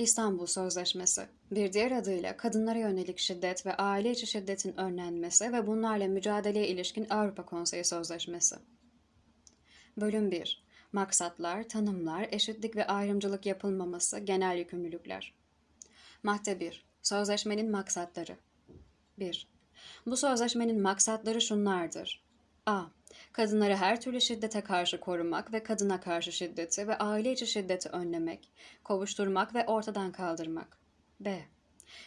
İstanbul Sözleşmesi, bir diğer adıyla kadınlara yönelik şiddet ve aile içi şiddetin önlenmesi ve bunlarla mücadeleye ilişkin Avrupa Konseyi Sözleşmesi. Bölüm 1. Maksatlar, tanımlar, eşitlik ve ayrımcılık yapılmaması, genel yükümlülükler. Madde 1. Sözleşmenin maksatları. 1. Bu sözleşmenin maksatları şunlardır. A. Kadınları her türlü şiddete karşı korumak ve kadına karşı şiddeti ve aile içi şiddeti önlemek, kovuşturmak ve ortadan kaldırmak. B.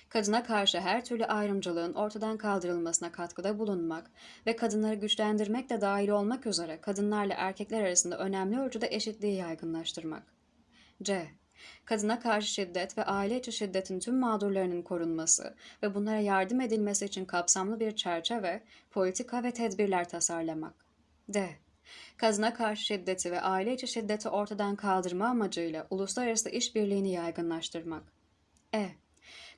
Kadına karşı her türlü ayrımcılığın ortadan kaldırılmasına katkıda bulunmak ve kadınları güçlendirmek de dahil olmak üzere kadınlarla erkekler arasında önemli ölçüde eşitliği yaygınlaştırmak. C. Kadına karşı şiddet ve aile içi şiddetin tüm mağdurlarının korunması ve bunlara yardım edilmesi için kapsamlı bir çerçeve, politika ve tedbirler tasarlamak. D. Kadına karşı şiddeti ve aile içi şiddeti ortadan kaldırma amacıyla uluslararası işbirliğini yaygınlaştırmak. E.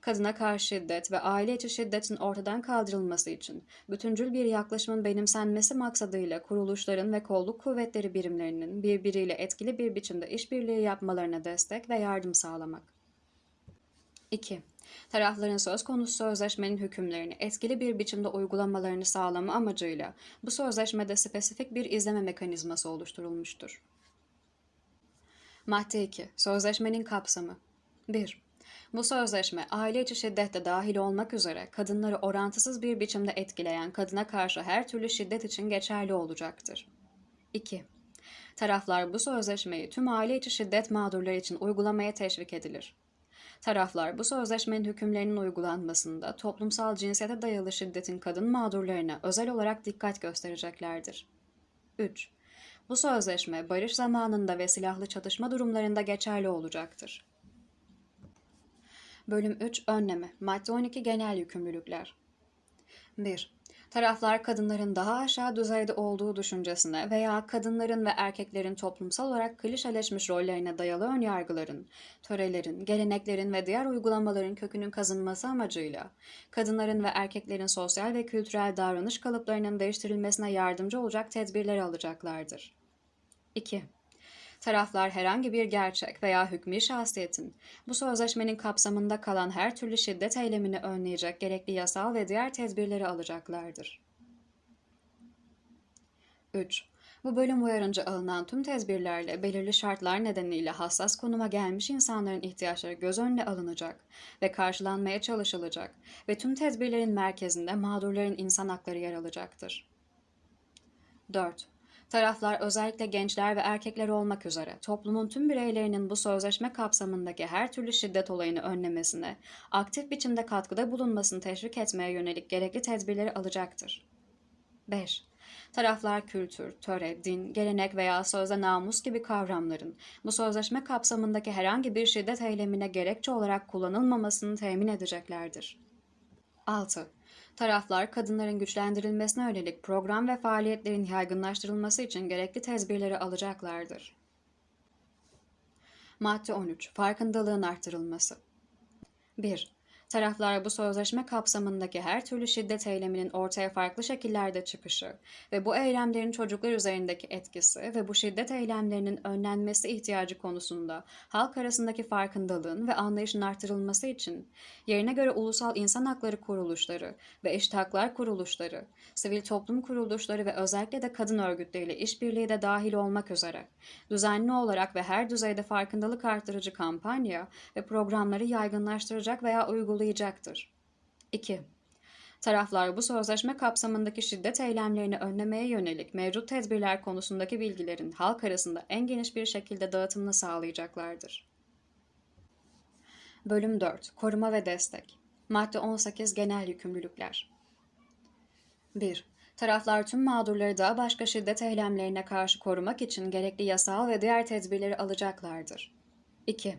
Kadına karşı şiddet ve aile içi şiddetin ortadan kaldırılması için bütüncül bir yaklaşımın benimsenmesi maksadıyla kuruluşların ve kolluk kuvvetleri birimlerinin birbiriyle etkili bir biçimde işbirliği yapmalarına destek ve yardım sağlamak. 2. Tarafların söz konusu sözleşmenin hükümlerini etkili bir biçimde uygulamalarını sağlama amacıyla bu sözleşmede spesifik bir izleme mekanizması oluşturulmuştur. Madde 2. Sözleşmenin kapsamı 1. Bu sözleşme aile içi şiddette dahil olmak üzere kadınları orantısız bir biçimde etkileyen kadına karşı her türlü şiddet için geçerli olacaktır. 2. Taraflar bu sözleşmeyi tüm aile içi şiddet mağdurları için uygulamaya teşvik edilir. Taraflar bu sözleşmenin hükümlerinin uygulanmasında toplumsal cinsiyete dayalı şiddetin kadın mağdurlarına özel olarak dikkat göstereceklerdir. 3. Bu sözleşme barış zamanında ve silahlı çatışma durumlarında geçerli olacaktır. Bölüm 3 Önleme Madde 12 Genel Yükümlülükler 1. Taraflar kadınların daha aşağı düzeyde olduğu düşüncesine veya kadınların ve erkeklerin toplumsal olarak klişeleşmiş rollerine dayalı önyargıların, törelerin, geleneklerin ve diğer uygulamaların kökünün kazınması amacıyla kadınların ve erkeklerin sosyal ve kültürel davranış kalıplarının değiştirilmesine yardımcı olacak tedbirler alacaklardır. 2. Taraflar herhangi bir gerçek veya hükmü şahsiyetin bu sözleşmenin kapsamında kalan her türlü şiddet eylemini önleyecek gerekli yasal ve diğer tedbirleri alacaklardır. 3. Bu bölüm uyarınca alınan tüm tedbirlerle belirli şartlar nedeniyle hassas konuma gelmiş insanların ihtiyaçları göz önüne alınacak ve karşılanmaya çalışılacak ve tüm tedbirlerin merkezinde mağdurların insan hakları yer alacaktır. 4. Taraflar özellikle gençler ve erkekler olmak üzere toplumun tüm bireylerinin bu sözleşme kapsamındaki her türlü şiddet olayını önlemesine, aktif biçimde katkıda bulunmasını teşvik etmeye yönelik gerekli tedbirleri alacaktır. 5. Taraflar kültür, töre, din, gelenek veya sözde namus gibi kavramların bu sözleşme kapsamındaki herhangi bir şiddet eylemine gerekçe olarak kullanılmamasını temin edeceklerdir. 6. Taraflar kadınların güçlendirilmesine yönelik program ve faaliyetlerin yaygınlaştırılması için gerekli tedbirleri alacaklardır. Madde 13. Farkındalığın arttırılması 1. Taraflar bu sözleşme kapsamındaki her türlü şiddet eyleminin ortaya farklı şekillerde çıkışı ve bu eylemlerin çocuklar üzerindeki etkisi ve bu şiddet eylemlerinin önlenmesi ihtiyacı konusunda halk arasındaki farkındalığın ve anlayışın artırılması için yerine göre ulusal insan hakları kuruluşları ve eşit haklar kuruluşları, sivil toplum kuruluşları ve özellikle de kadın örgütleriyle işbirliği de dahil olmak üzere düzenli olarak ve her düzeyde farkındalık artırıcı kampanya ve programları yaygınlaştıracak veya uygulayacak uygulayacaktır. 2. Taraflar bu sözleşme kapsamındaki şiddet eylemlerini önlemeye yönelik mevcut tedbirler konusundaki bilgilerin halk arasında en geniş bir şekilde dağıtımını sağlayacaklardır. Bölüm 4 Koruma ve Destek Madde 18 Genel Yükümlülükler 1. Taraflar tüm mağdurları daha başka şiddet eylemlerine karşı korumak için gerekli yasal ve diğer tedbirleri alacaklardır. 2.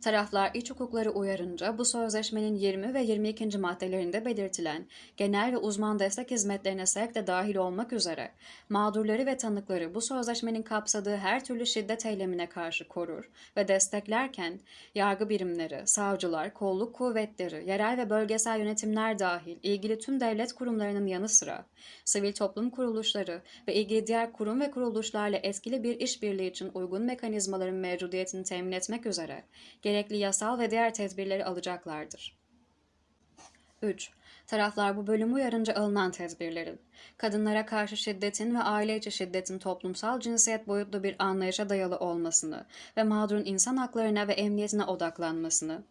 Taraflar iç hukukları uyarınca bu sözleşmenin 20 ve 22. maddelerinde belirtilen genel ve uzman destek hizmetlerine sevk de dahil olmak üzere mağdurları ve tanıkları bu sözleşmenin kapsadığı her türlü şiddet eylemine karşı korur ve desteklerken yargı birimleri, savcılar, kolluk kuvvetleri, yerel ve bölgesel yönetimler dahil ilgili tüm devlet kurumlarının yanı sıra sivil toplum kuruluşları ve ilgili diğer kurum ve kuruluşlarla etkili bir işbirliği için uygun mekanizmaların mevcudiyetini temin etmek üzere gerekli yasal ve diğer tedbirleri alacaklardır. 3. Taraflar bu bölümü uyarınca alınan tedbirlerin, kadınlara karşı şiddetin ve aile içi şiddetin toplumsal cinsiyet boyutlu bir anlayışa dayalı olmasını ve mağdurun insan haklarına ve emniyetine odaklanmasını,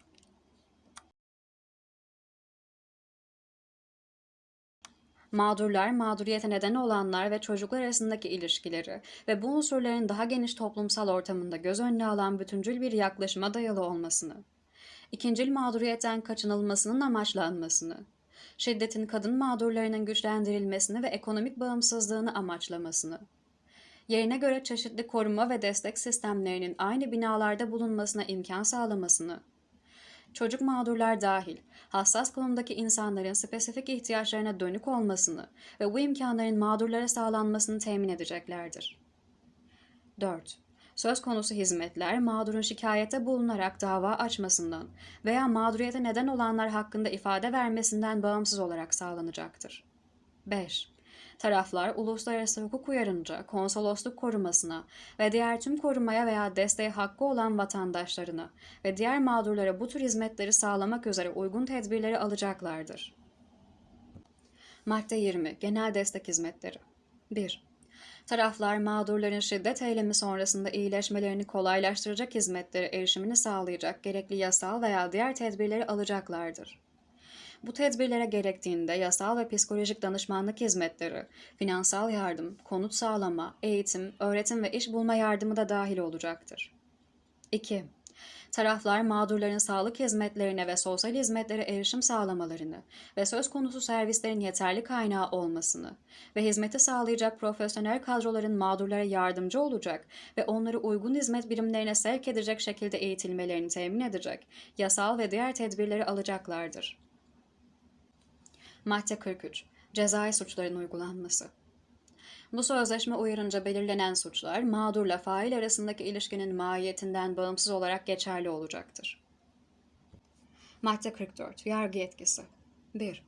mağdurlar, mağduriyete neden olanlar ve çocuklar arasındaki ilişkileri ve bu unsurların daha geniş toplumsal ortamında göz önüne alan bütüncül bir yaklaşıma dayalı olmasını, ikincil mağduriyetten kaçınılmasının amaçlanmasını, şiddetin kadın mağdurlarının güçlendirilmesini ve ekonomik bağımsızlığını amaçlamasını, yerine göre çeşitli koruma ve destek sistemlerinin aynı binalarda bulunmasına imkan sağlamasını, çocuk mağdurlar dahil hassas konumdaki insanların spesifik ihtiyaçlarına dönük olmasını ve bu imkanların mağdurlara sağlanmasını temin edeceklerdir. 4. Söz konusu hizmetler mağdurun şikayete bulunarak dava açmasından veya mağduriyete neden olanlar hakkında ifade vermesinden bağımsız olarak sağlanacaktır. 5. Taraflar uluslararası hukuk uyarınca konsolosluk korumasına ve diğer tüm korumaya veya desteğe hakkı olan vatandaşlarına ve diğer mağdurlara bu tür hizmetleri sağlamak üzere uygun tedbirleri alacaklardır. Madde 20. Genel destek hizmetleri 1. Taraflar mağdurların şiddet eylemi sonrasında iyileşmelerini kolaylaştıracak hizmetlere erişimini sağlayacak gerekli yasal veya diğer tedbirleri alacaklardır. Bu tedbirlere gerektiğinde yasal ve psikolojik danışmanlık hizmetleri, finansal yardım, konut sağlama, eğitim, öğretim ve iş bulma yardımı da dahil olacaktır. 2. Taraflar mağdurların sağlık hizmetlerine ve sosyal hizmetlere erişim sağlamalarını ve söz konusu servislerin yeterli kaynağı olmasını ve hizmeti sağlayacak profesyonel kadroların mağdurlara yardımcı olacak ve onları uygun hizmet birimlerine sevk edecek şekilde eğitilmelerini temin edecek yasal ve diğer tedbirleri alacaklardır. Madde 43. Cezai suçların uygulanması. Bu sözleşme uyarınca belirlenen suçlar mağdurla fail arasındaki ilişkinin mahiyetinden bağımsız olarak geçerli olacaktır. Madde 44. Yargı yetkisi. 1.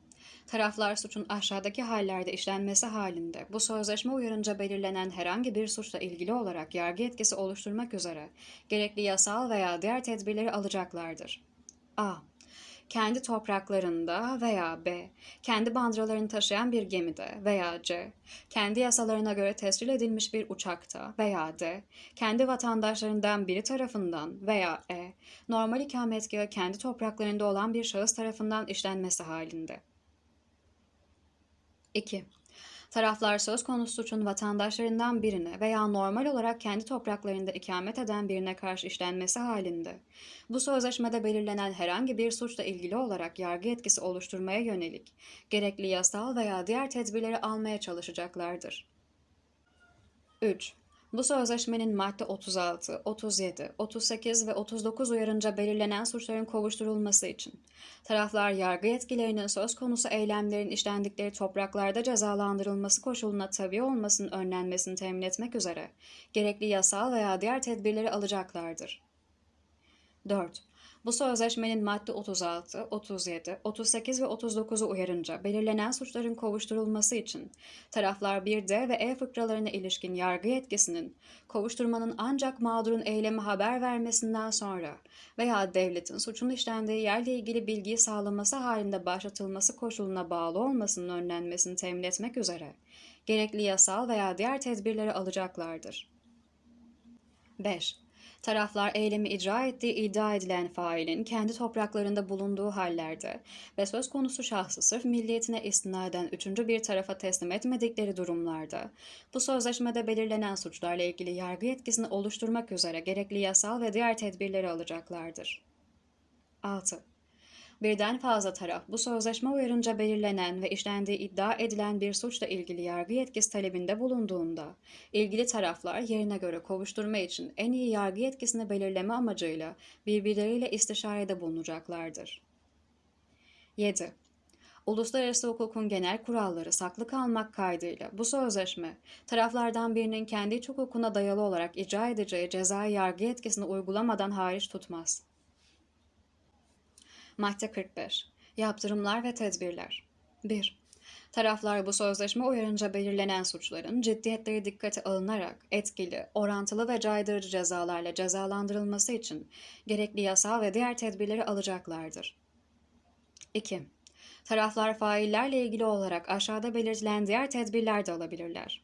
Taraflar suçun aşağıdaki hallerde işlenmesi halinde bu sözleşme uyarınca belirlenen herhangi bir suçla ilgili olarak yargı yetkisi oluşturmak üzere gerekli yasal veya diğer tedbirleri alacaklardır. A kendi topraklarında veya B, kendi bandıralarını taşıyan bir gemide veya C, kendi yasalarına göre tescil edilmiş bir uçakta veya D, kendi vatandaşlarından biri tarafından veya E, normal ikametgahı kendi topraklarında olan bir şahıs tarafından işlenmesi halinde. 2. Taraflar söz konusu suçun vatandaşlarından birine veya normal olarak kendi topraklarında ikamet eden birine karşı işlenmesi halinde, bu sözleşmede belirlenen herhangi bir suçla ilgili olarak yargı etkisi oluşturmaya yönelik gerekli yasal veya diğer tedbirleri almaya çalışacaklardır. 3. Bu sözleşmenin madde 36, 37, 38 ve 39 uyarınca belirlenen suçların kovuşturulması için taraflar yargı yetkilerinin söz konusu eylemlerin işlendikleri topraklarda cezalandırılması koşuluna tabi olmasının önlenmesini temin etmek üzere gerekli yasal veya diğer tedbirleri alacaklardır. 4. Bu sözleşmenin madde 36, 37, 38 ve 39'u uyarınca belirlenen suçların kovuşturulması için taraflar 1D ve E fıkralarına ilişkin yargı yetkisinin kovuşturmanın ancak mağdurun eylemi haber vermesinden sonra veya devletin suçun işlendiği yerle ilgili bilgiyi sağlaması halinde başlatılması koşuluna bağlı olmasının önlenmesini temin etmek üzere gerekli yasal veya diğer tedbirleri alacaklardır. 5. Taraflar eylemi icra ettiği iddia edilen failin kendi topraklarında bulunduğu hallerde ve söz konusu şahsı sırf milliyetine istinaden üçüncü bir tarafa teslim etmedikleri durumlarda bu sözleşmede belirlenen suçlarla ilgili yargı yetkisini oluşturmak üzere gerekli yasal ve diğer tedbirleri alacaklardır. 6 birden fazla taraf bu sözleşme uyarınca belirlenen ve işlendiği iddia edilen bir suçla ilgili yargı yetkisi talebinde bulunduğunda, ilgili taraflar yerine göre kovuşturma için en iyi yargı yetkisini belirleme amacıyla birbirleriyle istişarede bulunacaklardır. 7. Uluslararası hukukun genel kuralları saklı kalmak kaydıyla bu sözleşme, taraflardan birinin kendi hukukuna dayalı olarak icra edeceği cezai yargı yetkisini uygulamadan hariç tutmaz. Madde 45. Yaptırımlar ve tedbirler. 1. Taraflar bu sözleşme uyarınca belirlenen suçların ciddiyetleri dikkate alınarak etkili, orantılı ve caydırıcı cezalarla cezalandırılması için gerekli yasal ve diğer tedbirleri alacaklardır. 2. Taraflar faillerle ilgili olarak aşağıda belirtilen diğer tedbirler de alabilirler.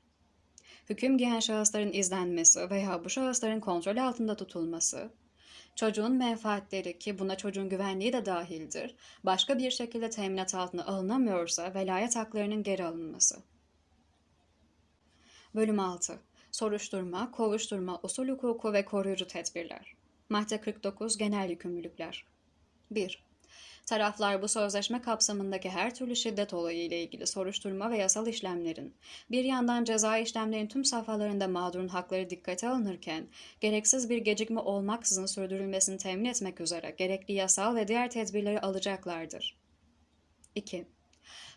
Hüküm giyen şahısların izlenmesi veya bu şahısların kontrol altında tutulması, çocuğun menfaatleri ki buna çocuğun güvenliği de dahildir, başka bir şekilde teminat altına alınamıyorsa velayet haklarının geri alınması. Bölüm 6. Soruşturma, kovuşturma, usul hukuku ve koruyucu tedbirler. Madde 49 Genel yükümlülükler. 1. Taraflar bu sözleşme kapsamındaki her türlü şiddet olayı ile ilgili soruşturma ve yasal işlemlerin, bir yandan ceza işlemlerin tüm safhalarında mağdurun hakları dikkate alınırken, gereksiz bir gecikme olmaksızın sürdürülmesini temin etmek üzere gerekli yasal ve diğer tedbirleri alacaklardır. 2.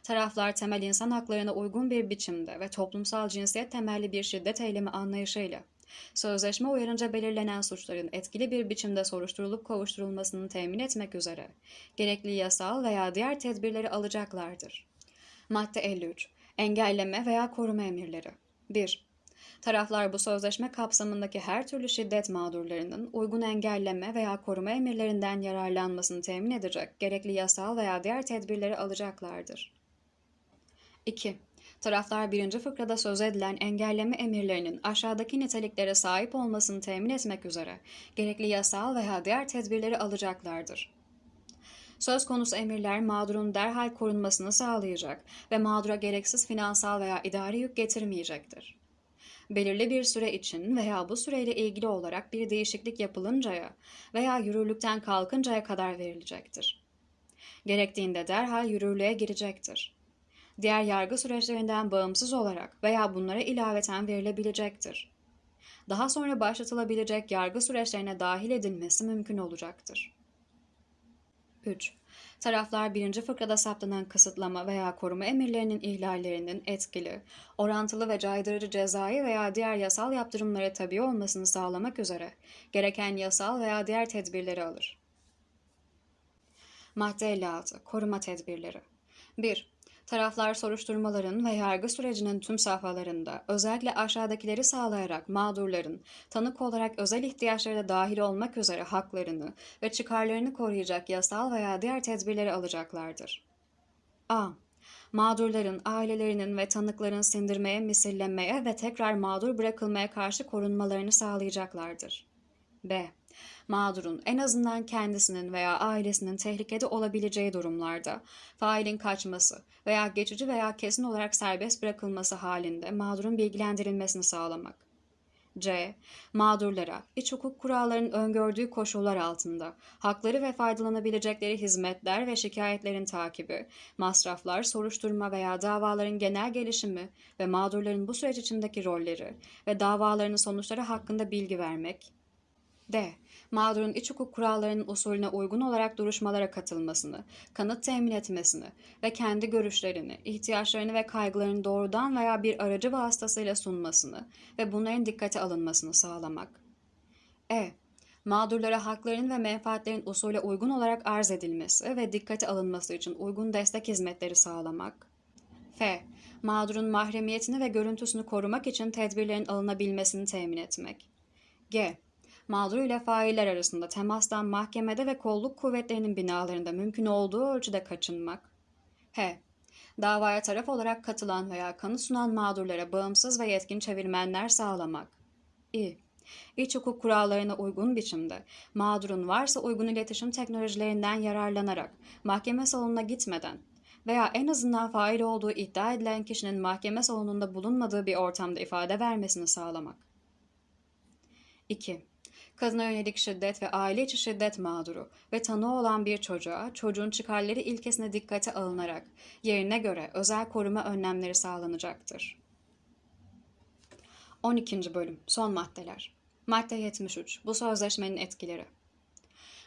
Taraflar temel insan haklarına uygun bir biçimde ve toplumsal cinsiyet temelli bir şiddet eylemi anlayışıyla Sözleşme uyarınca belirlenen suçların etkili bir biçimde soruşturulup kovuşturulmasını temin etmek üzere gerekli yasal veya diğer tedbirleri alacaklardır. Madde 53. Engelleme veya koruma emirleri. 1. Taraflar bu sözleşme kapsamındaki her türlü şiddet mağdurlarının uygun engelleme veya koruma emirlerinden yararlanmasını temin edecek gerekli yasal veya diğer tedbirleri alacaklardır. 2. Taraflar birinci fıkrada söz edilen engelleme emirlerinin aşağıdaki niteliklere sahip olmasını temin etmek üzere gerekli yasal veya diğer tedbirleri alacaklardır. Söz konusu emirler mağdurun derhal korunmasını sağlayacak ve mağdura gereksiz finansal veya idari yük getirmeyecektir. Belirli bir süre için veya bu süreyle ilgili olarak bir değişiklik yapılıncaya veya yürürlükten kalkıncaya kadar verilecektir. Gerektiğinde derhal yürürlüğe girecektir diğer yargı süreçlerinden bağımsız olarak veya bunlara ilaveten verilebilecektir. Daha sonra başlatılabilecek yargı süreçlerine dahil edilmesi mümkün olacaktır. 3. Taraflar birinci fıkrada saptanan kısıtlama veya koruma emirlerinin ihlallerinin etkili, orantılı ve caydırıcı cezai veya diğer yasal yaptırımlara tabi olmasını sağlamak üzere gereken yasal veya diğer tedbirleri alır. Madde 56. Koruma tedbirleri 1. Taraflar soruşturmaların ve yargı sürecinin tüm safhalarında özellikle aşağıdakileri sağlayarak mağdurların tanık olarak özel ihtiyaçları da dahil olmak üzere haklarını ve çıkarlarını koruyacak yasal veya diğer tedbirleri alacaklardır. A. Mağdurların, ailelerinin ve tanıkların sindirmeye, misillemeye ve tekrar mağdur bırakılmaya karşı korunmalarını sağlayacaklardır. B mağdurun en azından kendisinin veya ailesinin tehlikede olabileceği durumlarda failin kaçması veya geçici veya kesin olarak serbest bırakılması halinde mağdurun bilgilendirilmesini sağlamak. C. Mağdurlara, iç hukuk kurallarının öngördüğü koşullar altında hakları ve faydalanabilecekleri hizmetler ve şikayetlerin takibi, masraflar, soruşturma veya davaların genel gelişimi ve mağdurların bu süreç içindeki rolleri ve davalarının sonuçları hakkında bilgi vermek. D mağdurun iç hukuk kurallarının usulüne uygun olarak duruşmalara katılmasını, kanıt temin etmesini ve kendi görüşlerini, ihtiyaçlarını ve kaygılarını doğrudan veya bir aracı vasıtasıyla sunmasını ve bunların dikkate alınmasını sağlamak. E. Mağdurlara haklarının ve menfaatlerin usule uygun olarak arz edilmesi ve dikkate alınması için uygun destek hizmetleri sağlamak. F. Mağdurun mahremiyetini ve görüntüsünü korumak için tedbirlerin alınabilmesini temin etmek. G mağdur ile failler arasında temastan mahkemede ve kolluk kuvvetlerinin binalarında mümkün olduğu ölçüde kaçınmak. H. Davaya taraf olarak katılan veya kanı sunan mağdurlara bağımsız ve yetkin çevirmenler sağlamak. İ. İç hukuk kurallarına uygun biçimde mağdurun varsa uygun iletişim teknolojilerinden yararlanarak mahkeme salonuna gitmeden veya en azından fail olduğu iddia edilen kişinin mahkeme salonunda bulunmadığı bir ortamda ifade vermesini sağlamak. 2 kadına yönelik şiddet ve aile içi şiddet mağduru ve tanığı olan bir çocuğa çocuğun çıkarları ilkesine dikkate alınarak yerine göre özel koruma önlemleri sağlanacaktır. 12. Bölüm Son Maddeler Madde 73 Bu sözleşmenin etkileri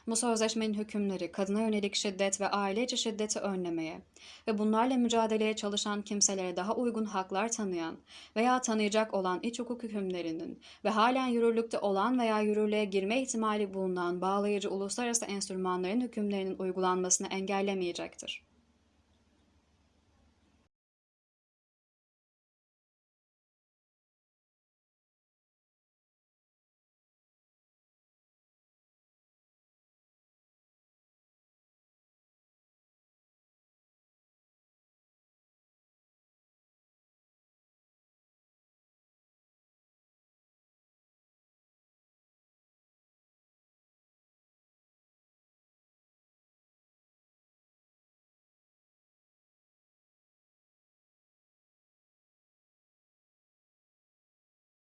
bu sözleşmenin hükümleri kadına yönelik şiddet ve aile içi şiddeti önlemeye ve bunlarla mücadeleye çalışan kimselere daha uygun haklar tanıyan veya tanıyacak olan iç hukuk hükümlerinin ve halen yürürlükte olan veya yürürlüğe girme ihtimali bulunan bağlayıcı uluslararası enstrümanların hükümlerinin uygulanmasını engellemeyecektir.